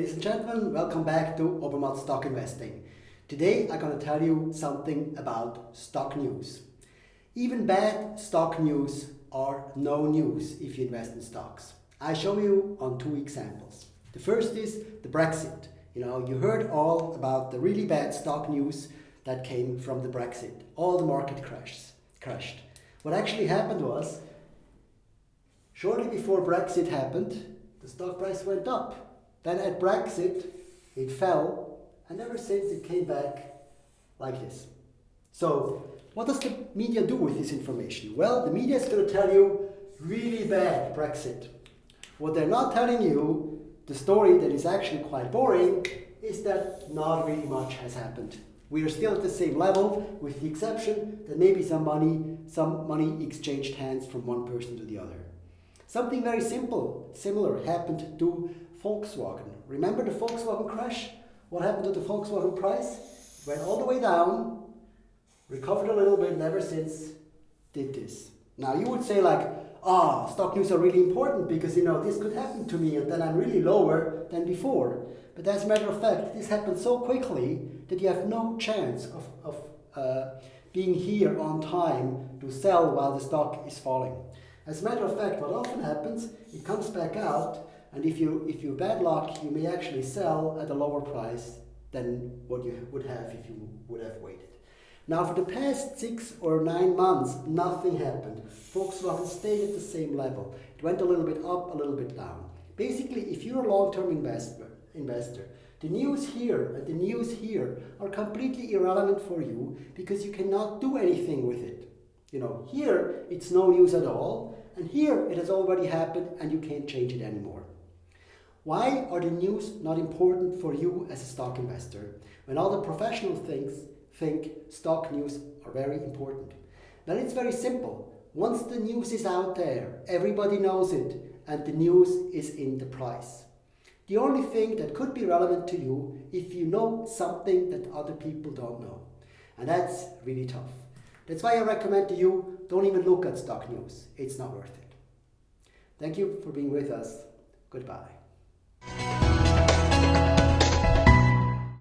Ladies and gentlemen, welcome back to Obermatt Stock Investing. Today I'm going to tell you something about stock news. Even bad stock news are no news if you invest in stocks. I show you on two examples. The first is the Brexit. You know, you heard all about the really bad stock news that came from the Brexit. All the market crashes, crashed. What actually happened was, shortly before Brexit happened, the stock price went up. Then at Brexit, it fell, and ever since it came back like this. So, what does the media do with this information? Well, the media is going to tell you really bad Brexit. What they're not telling you, the story that is actually quite boring, is that not really much has happened. We are still at the same level, with the exception that maybe some money, some money exchanged hands from one person to the other. Something very simple, similar, happened to Volkswagen. Remember the Volkswagen crash? What happened to the Volkswagen price? Went all the way down, recovered a little bit, and ever since did this. Now you would say like, ah, stock news are really important because you know this could happen to me and then I'm really lower than before. But as a matter of fact, this happened so quickly that you have no chance of, of uh, being here on time to sell while the stock is falling. As a matter of fact, what often happens, it comes back out and if you if you bad luck, you may actually sell at a lower price than what you would have if you would have waited. Now for the past six or nine months, nothing happened. Volkswagen stayed at the same level. It went a little bit up, a little bit down. Basically, if you're a long-term investor, investor, the news here and the news here are completely irrelevant for you because you cannot do anything with it. You know, here it's no news at all, and here it has already happened and you can't change it anymore. Why are the news not important for you as a stock investor when all the professional things think stock news are very important? Well, it's very simple. Once the news is out there, everybody knows it, and the news is in the price. The only thing that could be relevant to you if you know something that other people don't know. And that's really tough. That's why I recommend to you, don't even look at stock news. It's not worth it. Thank you for being with us. Goodbye. Thank you.